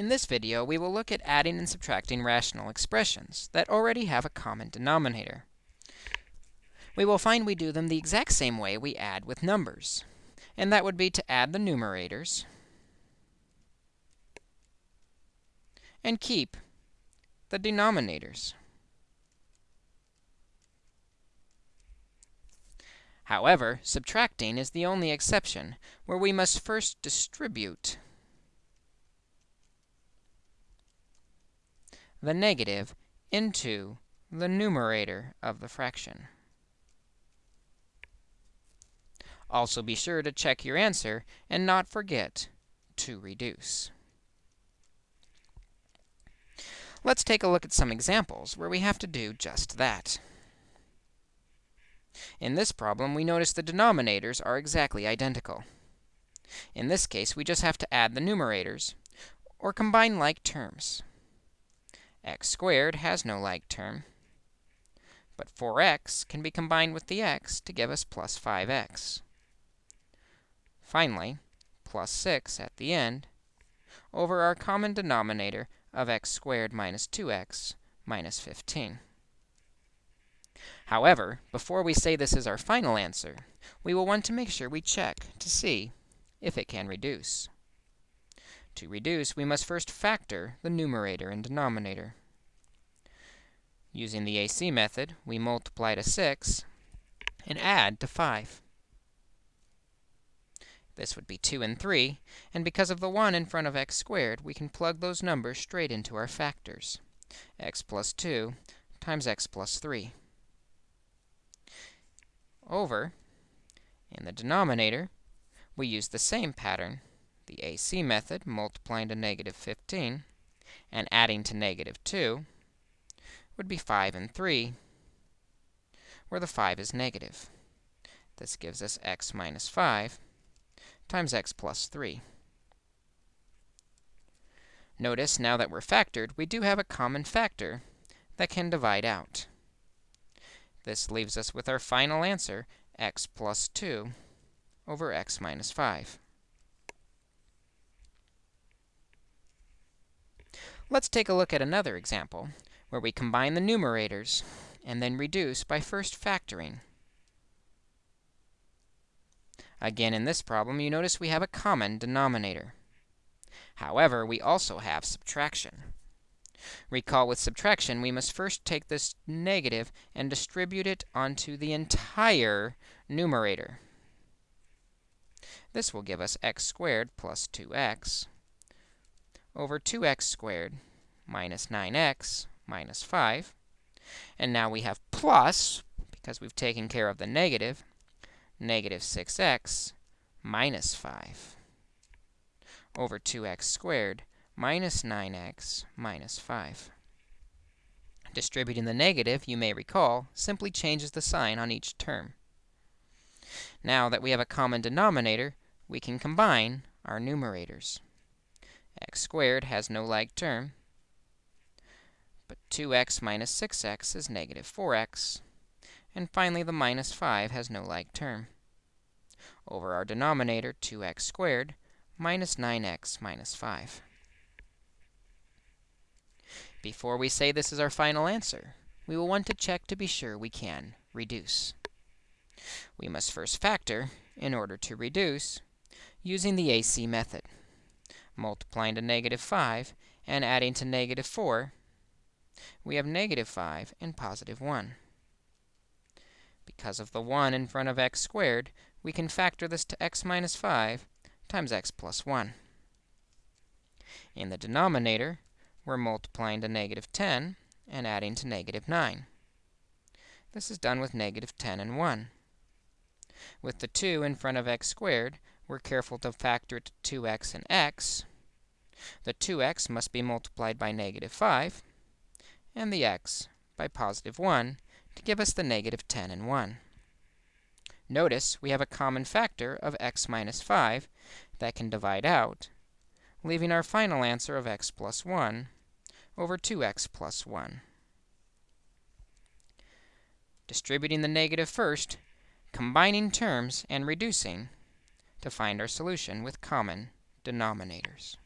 In this video, we will look at adding and subtracting rational expressions that already have a common denominator. We will find we do them the exact same way we add with numbers, and that would be to add the numerators and keep the denominators. However, subtracting is the only exception, where we must first distribute the negative into the numerator of the fraction. Also be sure to check your answer and not forget to reduce. Let's take a look at some examples where we have to do just that. In this problem, we notice the denominators are exactly identical. In this case, we just have to add the numerators, or combine like terms x squared has no like term. But 4x can be combined with the x to give us plus 5x. Finally, plus 6 at the end over our common denominator of x squared minus 2x minus 15. However, before we say this is our final answer, we will want to make sure we check to see if it can reduce. To reduce, we must first factor the numerator and denominator. Using the AC method, we multiply to 6 and add to 5. This would be 2 and 3, and because of the 1 in front of x squared, we can plug those numbers straight into our factors. x plus 2 times x plus 3 over, in the denominator, we use the same pattern, the AC method, multiplying to negative 15 and adding to negative 2, would be 5 and 3, where the 5 is negative. This gives us x minus 5 times x plus 3. Notice, now that we're factored, we do have a common factor that can divide out. This leaves us with our final answer, x plus 2 over x minus 5. Let's take a look at another example where we combine the numerators and then reduce by first factoring. Again, in this problem, you notice we have a common denominator. However, we also have subtraction. Recall with subtraction, we must first take this negative and distribute it onto the entire numerator. This will give us x squared plus 2x over 2x squared minus 9x minus 5. And now we have plus, because we've taken care of the negative, negative 6x minus 5 over 2x squared minus 9x minus 5. Distributing the negative, you may recall, simply changes the sign on each term. Now that we have a common denominator, we can combine our numerators. X squared has no like term, but 2x minus 6x is negative 4x. And finally, the minus 5 has no like term. Over our denominator, 2x squared minus 9x minus 5. Before we say this is our final answer, we will want to check to be sure we can reduce. We must first factor in order to reduce using the AC method, multiplying to negative 5 and adding to negative 4 we have negative 5 and positive 1. Because of the 1 in front of x squared, we can factor this to x minus 5 times x plus 1. In the denominator, we're multiplying to negative 10 and adding to negative 9. This is done with negative 10 and 1. With the 2 in front of x squared, we're careful to factor it to 2x and x. The 2x must be multiplied by negative 5, and the x by positive 1 to give us the negative 10 and 1. Notice we have a common factor of x minus 5 that can divide out, leaving our final answer of x plus 1 over 2x plus 1. Distributing the negative first, combining terms and reducing to find our solution with common denominators.